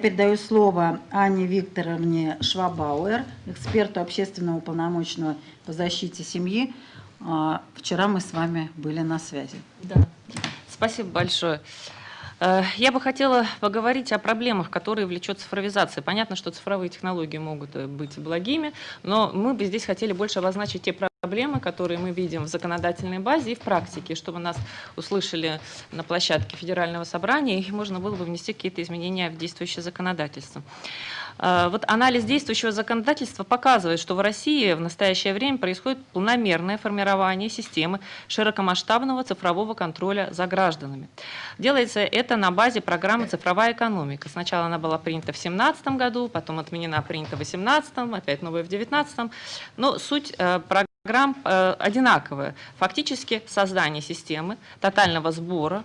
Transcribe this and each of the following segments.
передаю слово Анне Викторовне Швабауэр, эксперту общественного уполномоченного по защите семьи. А, вчера мы с вами были на связи. Да. Спасибо большое. Э, я бы хотела поговорить о проблемах, которые влечет цифровизация. Понятно, что цифровые технологии могут э, быть благими, но мы бы здесь хотели больше обозначить те проблемы, которые мы видим в законодательной базе и в практике, чтобы нас услышали на площадке Федерального собрания, и можно было бы внести какие-то изменения в действующее законодательство. Э, вот анализ действующего законодательства показывает, что в России в настоящее время происходит планомерное формирование системы широкомасштабного цифрового контроля за гражданами. Делается это на базе программы «Цифровая экономика». Сначала она была принята в 2017 году, потом отменена, принята в 2018, опять новая в 2019. Но суть э, программ э. Фактически создание системы тотального сбора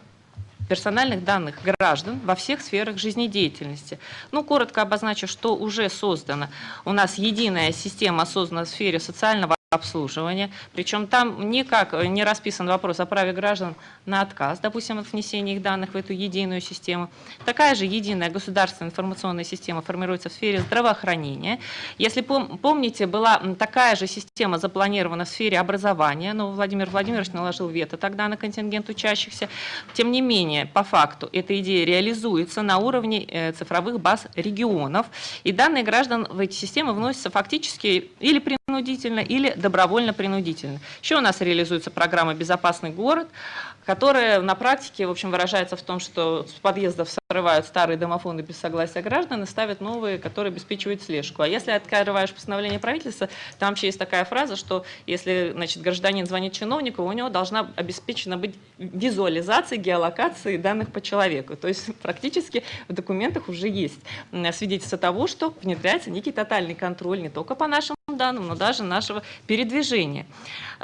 персональных данных граждан во всех сферах жизнедеятельности. Ну, коротко обозначу, что уже создано. У нас единая система создана в сфере социального обслуживания. Причем там никак не расписан вопрос о праве граждан на отказ, допустим, от внесения их данных в эту единую систему. Такая же единая государственная информационная система формируется в сфере здравоохранения. Если пом помните, была такая же система запланирована в сфере образования, но Владимир Владимирович наложил вето тогда на контингент учащихся. Тем не менее, по факту эта идея реализуется на уровне э, цифровых баз регионов, и данные граждан в эти системы вносятся фактически или принудительно, или добровольно-принудительно. Еще у нас реализуется программа «Безопасный город», которая на практике, в общем, выражается в том, что с подъездов срывают старые домофоны без согласия граждан и ставят новые, которые обеспечивают слежку. А если открываешь постановление правительства, там вообще есть такая фраза, что если значит, гражданин звонит чиновнику, у него должна обеспечена быть визуализация геолокации данных по человеку. То есть практически в документах уже есть свидетельство того, что внедряется некий тотальный контроль не только по нашим данным, но даже нашего передвижения.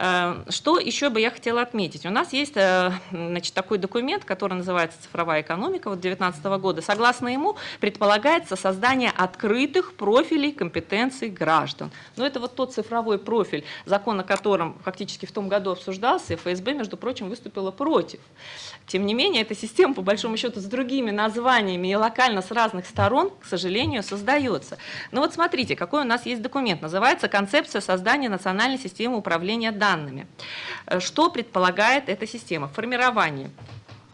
Э, что еще бы я хотела отметить? У нас есть э, значит, такой документ, который называется «Цифровая экономика» вот 2019 года. Согласно ему предполагается создание открытых профилей компетенций граждан. Но это вот тот цифровой профиль, закон о котором фактически в том году обсуждался, и ФСБ, между прочим, выступила против. Тем не менее, эта система, по большому счету, с другими названиями и локально с разных сторон, к сожалению, создается. Но вот смотрите, какой у нас есть документ. Называется «Концепция создания национальной системы управления данными». Что предполагает эта система? Формирование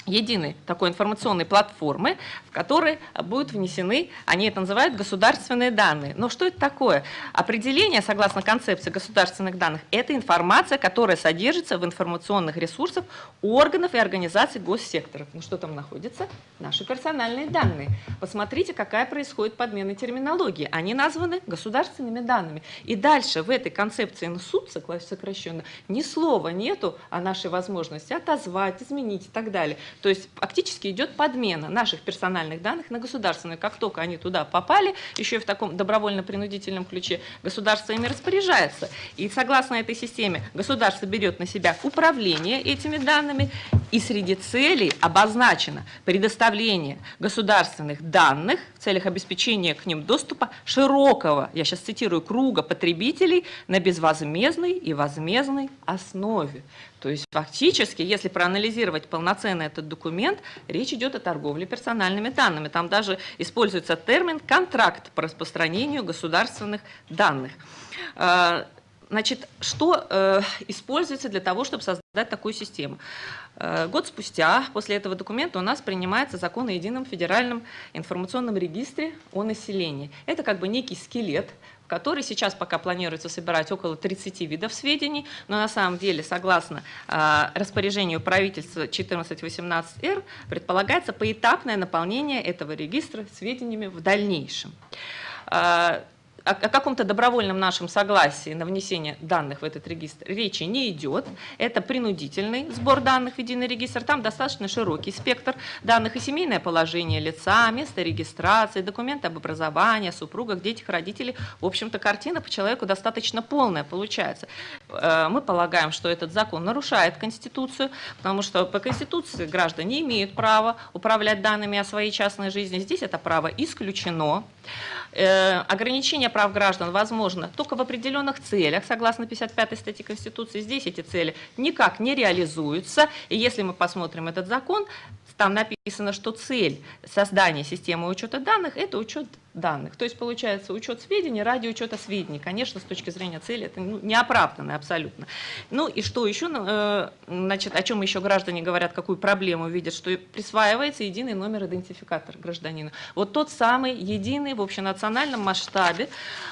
единой такой информационной платформы, в которой будут внесены, они это называют государственные данные. Но что это такое? Определение, согласно концепции государственных данных, это информация, которая содержится в информационных ресурсах органов и организаций госсекторов. Ну что там находится? Наши персональные данные. Посмотрите, какая происходит подмена терминологии. Они названы государственными данными. И дальше в этой концепции НСУД, сокращенно, ни слова нету о нашей возможности отозвать, изменить и так далее. То есть фактически идет подмена наших персональных данных на государственные. Как только они туда попали, еще и в таком добровольно-принудительном ключе, государство ими распоряжается. И согласно этой системе государство берет на себя управление этими данными, и среди целей обозначено предоставление государственных данных в целях обеспечения к ним доступа широкого, я сейчас цитирую, круга потребителей на безвозмездной и возмездной основе. То есть фактически, если проанализировать полноценно этот документ, речь идет о торговле персональными данными. Там даже используется термин «контракт по распространению государственных данных». Значит, что э, используется для того, чтобы создать такую систему? Э, год спустя, после этого документа, у нас принимается закон о едином федеральном информационном регистре о населении. Это как бы некий скелет, который сейчас пока планируется собирать около 30 видов сведений, но на самом деле, согласно э, распоряжению правительства 1418-Р, предполагается поэтапное наполнение этого регистра сведениями в дальнейшем. О, о каком-то добровольном нашем согласии на внесение данных в этот регистр речи не идет. Это принудительный сбор данных в единый регистр. Там достаточно широкий спектр данных и семейное положение лица, место регистрации, документы об образовании, супругах, детях, родителей. В общем-то, картина по человеку достаточно полная получается. Э, мы полагаем, что этот закон нарушает Конституцию, потому что по Конституции граждане имеют право управлять данными о своей частной жизни. Здесь это право исключено. Э, ограничение прав граждан возможно только в определенных целях, согласно 55 статье Конституции. Здесь эти цели никак не реализуются. И если мы посмотрим этот закон, там написано, что цель создания системы учета данных – это учет данных. То есть получается учет сведений ради учета сведений. Конечно, с точки зрения цели это ну, неоправданно абсолютно. Ну и что еще, э, значит, о чем еще граждане говорят, какую проблему видят, что присваивается единый номер идентификатора гражданина. Вот тот самый единый в общенациональном масштабе,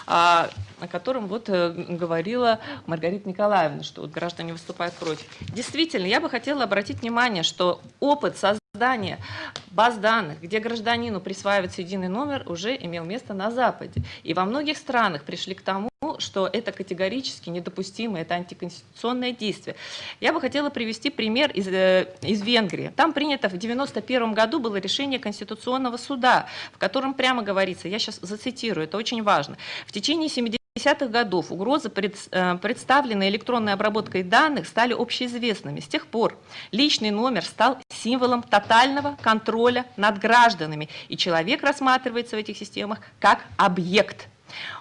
а, о котором вот э, говорила Маргарита Николаевна, что вот граждане выступают против. Действительно, я бы хотела обратить внимание, что опыт создания баз данных, где гражданину присваивается единый номер, уже имел место на Западе. И во многих странах пришли к тому, что это категорически недопустимо, это антиконституционное действие. Я бы хотела привести пример из, э, из Венгрии. Там принято в 1991 году было решение Конституционного суда, в котором прямо говорится, я сейчас зацитирую, это очень важно, в течение 70 70-х годов угрозы, э, представленные электронной обработкой данных, стали общеизвестными. С тех пор личный номер стал символом тотального контроля над гражданами, и человек рассматривается в этих системах как объект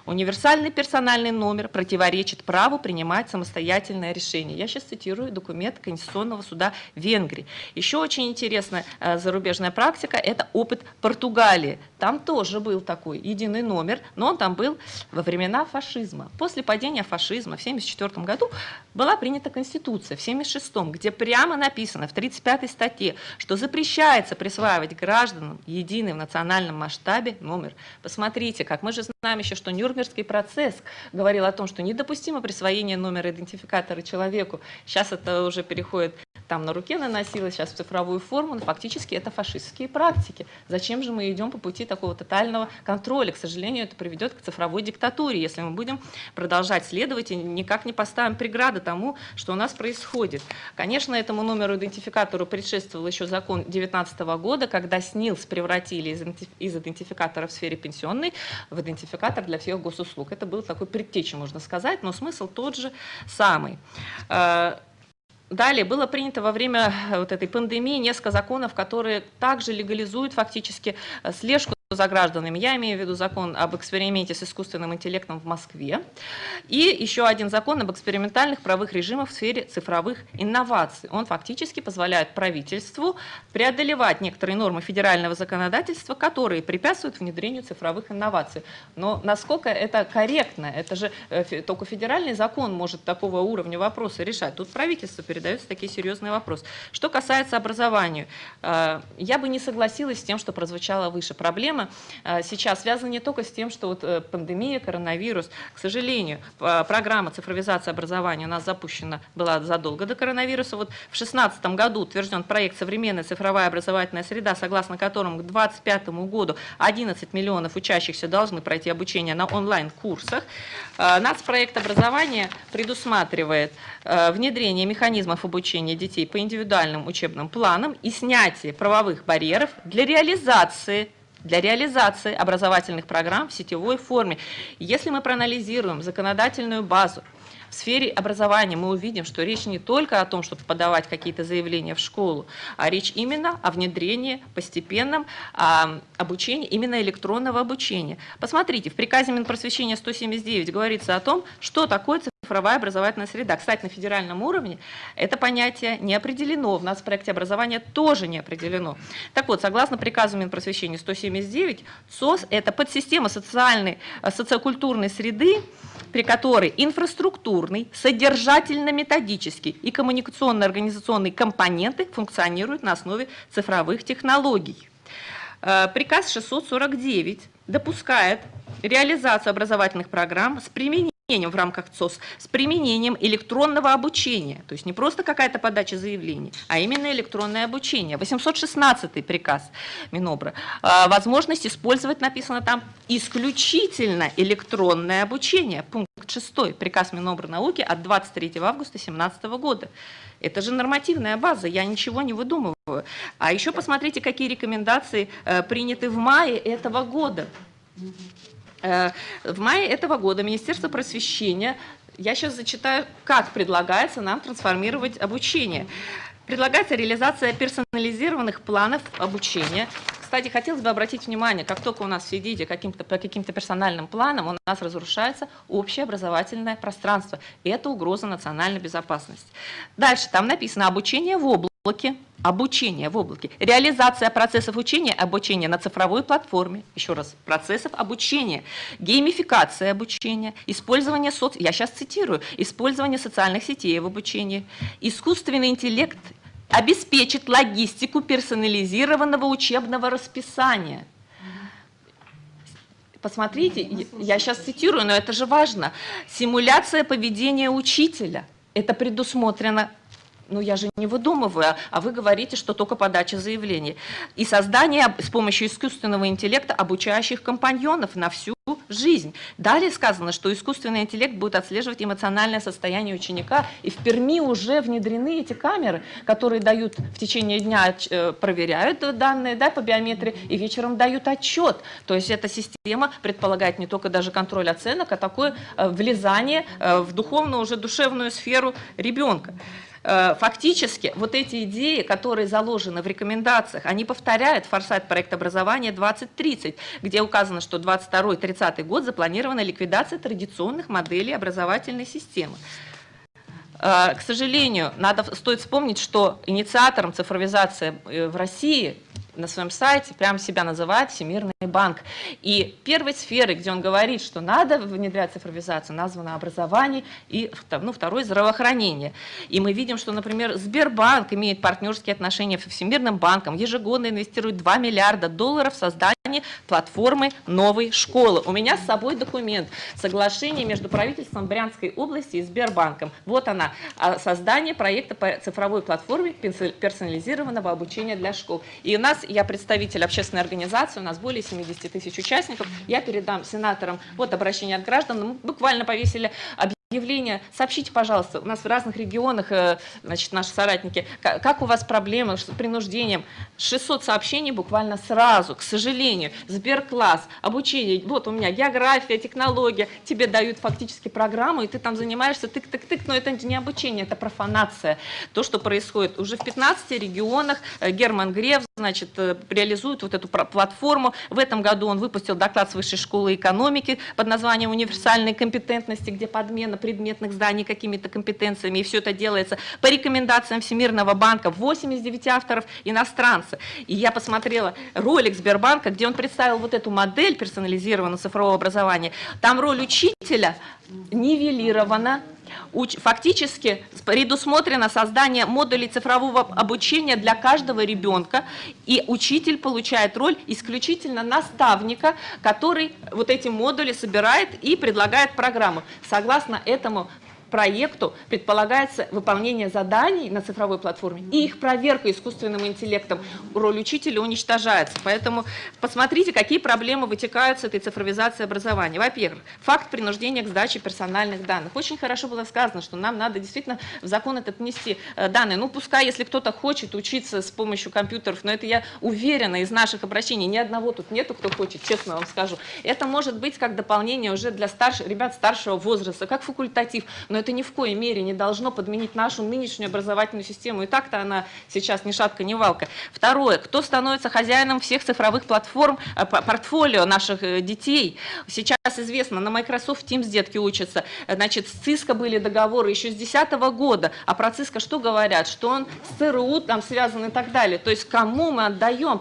Универсальный персональный номер противоречит праву принимать самостоятельное решение. Я сейчас цитирую документ Конституционного суда Венгрии. Еще очень интересная э, зарубежная практика – это опыт Португалии. Там тоже был такой единый номер, но он там был во времена фашизма. После падения фашизма в 1974 году была принята Конституция в 1976, где прямо написано в 35 статье, что запрещается присваивать гражданам единый в национальном масштабе номер. Посмотрите, как мы же знаем еще, что Нюрнбергский процесс говорил о том, что недопустимо присвоение номера идентификатора человеку. Сейчас это уже переходит там на руке наносилось, сейчас в цифровую форму, но фактически это фашистские практики. Зачем же мы идем по пути такого тотального контроля? К сожалению, это приведет к цифровой диктатуре, если мы будем продолжать следовать и никак не поставим преграды тому, что у нас происходит. Конечно, этому номеру идентификатору предшествовал еще закон 2019 года, когда СНИЛС превратили из идентификатора в сфере пенсионной в идентификатор для всех госуслуг. Это был такой предтеча, можно сказать, но смысл тот же самый. Э, Далее было принято во время вот этой пандемии несколько законов, которые также легализуют фактически э, слежку за гражданами. Я имею в виду закон об эксперименте с искусственным интеллектом в Москве и еще один закон об экспериментальных правовых режимах в сфере цифровых инноваций. Он фактически позволяет правительству преодолевать некоторые нормы федерального законодательства, которые препятствуют внедрению цифровых инноваций. Но насколько это корректно? Это же э, только федеральный закон может такого уровня вопроса решать. Тут правительство передается такие серьезные вопросы. Что касается образования, э, я бы не согласилась с тем, что прозвучало выше. Проблема Э, сейчас связано не только с тем, что вот э, пандемия, коронавирус. К сожалению, программа цифровизации образования у нас запущена была задолго до коронавируса. Вот в 2016 году утвержден проект «Современная цифровая образовательная среда», согласно которому к 2025 году 11 миллионов учащихся должны пройти обучение на онлайн-курсах. Э, нацпроект образования предусматривает внедрение механизмов обучения детей по индивидуальным учебным планам и снятие правовых барьеров для реализации для реализации образовательных программ в сетевой форме. Если мы проанализируем законодательную базу, в сфере образования мы увидим, что речь не только о том, чтобы подавать какие-то заявления в школу, а речь именно о внедрении постепенном а, обучения, именно электронного обучения. Посмотрите, в приказе Минпросвещения 179 говорится о том, что такое цифровая образовательная среда. Кстати, на федеральном уровне это понятие не определено, в нас в проекте образования тоже не определено. Так вот, согласно приказу Минпросвещения 179, СОС – это подсистема социальной, э, социокультурной среды, при которой инфраструктурный, содержательно-методический и коммуникационно-организационные компоненты функционируют на основе цифровых технологий. Э, приказ 649 допускает реализацию образовательных программ с применением в рамках ЦОС с применением электронного обучения. То есть не просто какая-то подача заявлений, а именно электронное обучение. 816 приказ Минобра. А, возможность использовать, написано там, исключительно электронное обучение. Пункт 6. Приказ Минобра науки от 23 августа 2017 года. Это же нормативная база, я ничего не выдумываю. А еще посмотрите, какие рекомендации э, приняты в мае этого года. Э, в мае этого года Министерство просвещения, я сейчас зачитаю, как предлагается нам трансформировать обучение. Предлагается реализация персонализированных планов обучения. Кстати, хотелось бы обратить внимание, как только у нас все идите каким-то, по каким-то персональным планам, у нас разрушается общее образовательное пространство. Это угроза национальной безопасности. Дальше там написано обучение в области облаке, обучение в облаке, реализация процессов учения, обучения на цифровой платформе, еще раз, процессов обучения, геймификация обучения, использование соц... я сейчас цитирую, использование социальных сетей в обучении, искусственный интеллект обеспечит логистику персонализированного учебного расписания. Посмотрите, я сейчас цитирую, но это же важно. Симуляция поведения учителя. Это предусмотрено ну я же не выдумываю, а вы говорите, что только подача заявлений. И создание с помощью искусственного интеллекта обучающих компаньонов на всю жизнь. Далее сказано, что искусственный интеллект будет отслеживать эмоциональное состояние ученика, и в Перми уже внедрены эти камеры, которые дают в течение дня, э, проверяют данные да, по биометрии, и вечером дают отчет. То есть эта система предполагает не только даже контроль оценок, а такое э, влезание э, в духовную, уже душевную сферу ребенка. Э, фактически вот эти идеи, которые заложены в рекомендациях, они повторяют форсайт проекта образования 2030, где указано, что 22-30 год запланирована ликвидация традиционных моделей образовательной системы. Э, к сожалению, надо, стоит вспомнить, что инициатором цифровизации э, в России на своем сайте прямо себя называет Всемирный банк. И первой сферой, где он говорит, что надо внедрять цифровизацию, названо образование и ну, второе здравоохранение. И мы видим, что, например, Сбербанк имеет партнерские отношения с Всемирным банком, ежегодно инвестирует 2 миллиарда долларов в создание платформы новой школы. У меня с собой документ, соглашение между правительством Брянской области и Сбербанком. Вот она, а, создание проекта по цифровой платформе персонализированного обучения для школ. И у нас я представитель общественной организации, у нас более 70 тысяч участников. Я передам сенаторам вот обращение от граждан. Мы буквально повесили объявление. Сообщите, пожалуйста, у нас в разных регионах, э, значит, наши соратники, как у вас проблемы с принуждением. 600 сообщений буквально сразу, к сожалению. Сберкласс, обучение, вот у меня география, технология, тебе дают фактически программу, и ты там занимаешься тык-тык-тык, но это не обучение, это профанация. То, что происходит уже в 15 регионах, э, Герман Греф, значит, э, реализует вот эту платформу. В этом году он выпустил доклад с Высшей школы экономики под названием «Универсальные компетентности», где подмена предметных зданий какими-то компетенциями, и все это делается по рекомендациям Всемирного банка, 89 авторов иностранцы. И я посмотрела ролик Сбербанка, где он представил вот эту модель персонализированного цифрового образования. Там роль учителя нивелирована, Фактически предусмотрено создание модулей цифрового обучения для каждого ребенка, и учитель получает роль исключительно наставника, который вот эти модули собирает и предлагает программу. Согласно этому проекту предполагается выполнение заданий на цифровой платформе и их проверка искусственным интеллектом. Роль учителя уничтожается. Поэтому посмотрите, какие проблемы вытекают с этой цифровизацией образования. Во-первых, факт принуждения к сдаче персональных данных. Очень хорошо было сказано, что нам надо действительно в закон этот внести э, данные. Ну, пускай, если кто-то хочет учиться с помощью компьютеров, но это я уверена из наших обращений, ни одного тут нету, кто хочет, честно вам скажу. Это может быть как дополнение уже для старших, ребят старшего возраста, как факультатив, но это ни в коей мере не должно подменить нашу нынешнюю образовательную систему. И так-то она сейчас ни шатка, ни валка. Второе. Кто становится хозяином всех цифровых платформ, э, портфолио наших э, детей? Сейчас известно, на Microsoft Teams детки учатся. Значит, с ЦИСКО были договоры еще с 2010 года. А про ЦИСКО что говорят? Что он с ЦРУ там связан и так далее. То есть кому мы отдаем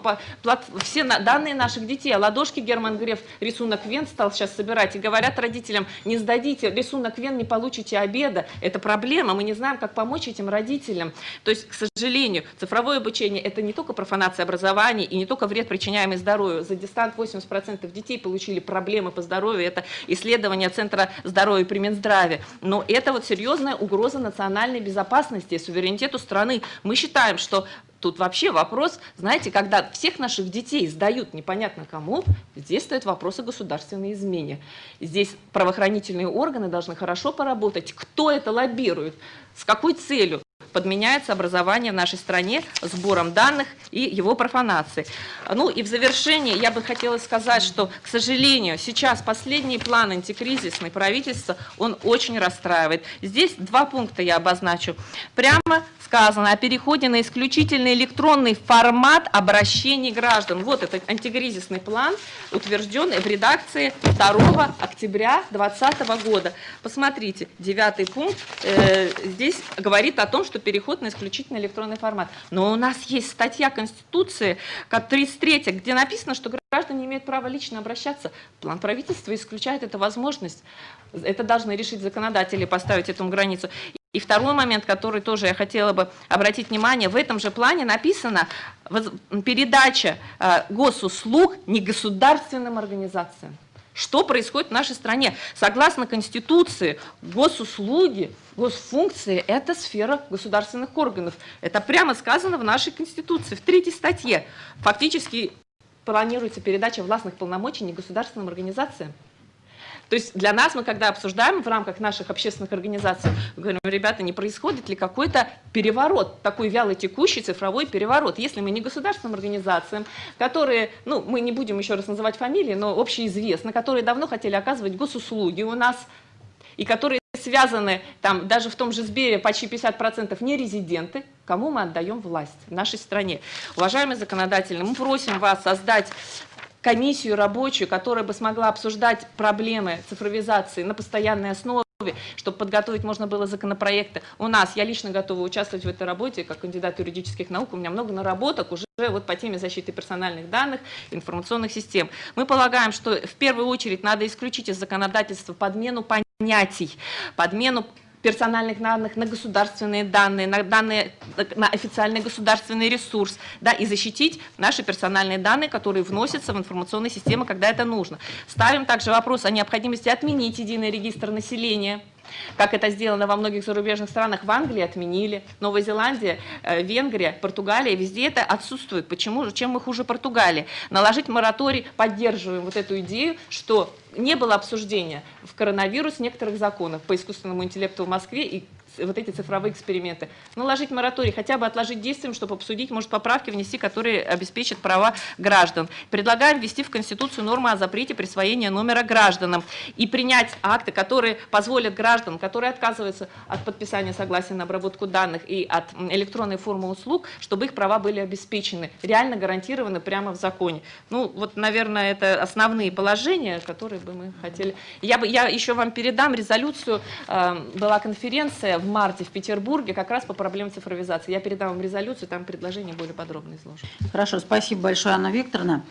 все данные наших детей? А ладошки Герман Греф рисунок Вен стал сейчас собирать. И говорят родителям, не сдадите рисунок Вен, не получите обед обеда. Это проблема, мы не знаем, как помочь этим родителям. То есть, к сожалению, цифровое обучение – это не только профанация образования и не только вред, причиняемый здоровью. За дистант 80% детей получили проблемы по здоровью. Это исследование Центра здоровья при Минздраве. Но это вот серьезная угроза национальной безопасности и суверенитету страны. Мы считаем, что Тут вообще вопрос, знаете, когда всех наших детей сдают непонятно кому, здесь стоит вопрос о государственной измене. Здесь правоохранительные органы должны хорошо поработать, кто это лоббирует, с какой целью подменяется образование в нашей стране сбором данных и его профанацией. Ну и в завершении я бы хотела сказать, что, к сожалению, сейчас последний план антикризисный правительства, он очень расстраивает. Здесь два пункта я обозначу. Прямо сказано о переходе на исключительно электронный формат обращений граждан. Вот этот антикризисный план, утвержденный в редакции 2 октября 2020 года. Посмотрите, девятый пункт э, здесь говорит о том, что переход на исключительно электронный формат. Но у нас есть статья Конституции, как 33, где написано, что граждане имеют право лично обращаться. План правительства исключает эту возможность. Это должны решить законодатели, поставить эту границу. И второй момент, который тоже я хотела бы обратить внимание, в этом же плане написано передача э, госуслуг негосударственным организациям. Что происходит в нашей стране? Согласно Конституции, госуслуги, госфункции – это сфера государственных органов. Это прямо сказано в нашей Конституции, в третьей статье. Фактически планируется передача властных полномочий негосударственным организациям. То есть для нас, мы когда обсуждаем в рамках наших общественных организаций, говорим, ребята, не происходит ли какой-то переворот, такой вяло текущий цифровой переворот, если мы не государственным организациям, которые, ну, мы не будем еще раз называть фамилии, но общеизвестно, которые давно хотели оказывать госуслуги у нас, и которые связаны, там, даже в том же Сбере почти 50% не резиденты, кому мы отдаем власть в нашей стране. Уважаемые законодатели, мы просим вас создать комиссию рабочую, которая бы смогла обсуждать проблемы цифровизации на постоянной основе, чтобы подготовить можно было законопроекты. У нас, я лично готова участвовать в этой работе, как кандидат юридических наук, у меня много наработок уже вот по теме защиты персональных данных, информационных систем. Мы полагаем, что в первую очередь надо исключить из законодательства подмену понятий, подмену персональных данных на государственные данные, на данные на официальный государственный ресурс, да, и защитить наши персональные данные, которые вносятся в информационные системы, когда это нужно. Ставим также вопрос о необходимости отменить единый регистр населения, как это сделано во многих зарубежных странах, в Англии отменили, Новая Зеландия, э, Венгрия, Португалия, везде это отсутствует. Почему? Чем мы хуже Португалии? Наложить мораторий, поддерживаем вот эту идею, что не было обсуждения в коронавирус некоторых законов по искусственному интеллекту в Москве и вот эти цифровые эксперименты. Наложить мораторий, хотя бы отложить действием, чтобы обсудить, может, поправки внести, которые обеспечат права граждан. Предлагаем ввести в Конституцию нормы о запрете присвоения номера гражданам и принять акты, которые позволят гражданам, которые отказываются от подписания согласия на обработку данных и от электронной формы услуг, чтобы их права были обеспечены, реально гарантированы прямо в законе. Ну, вот, наверное, это основные положения, которые бы мы хотели. Я, бы, я еще вам передам резолюцию, э, была конференция в марте в Петербурге как раз по проблемам цифровизации. Я передам вам резолюцию, там предложения более подробно изложены. Хорошо, спасибо большое, Анна Викторовна.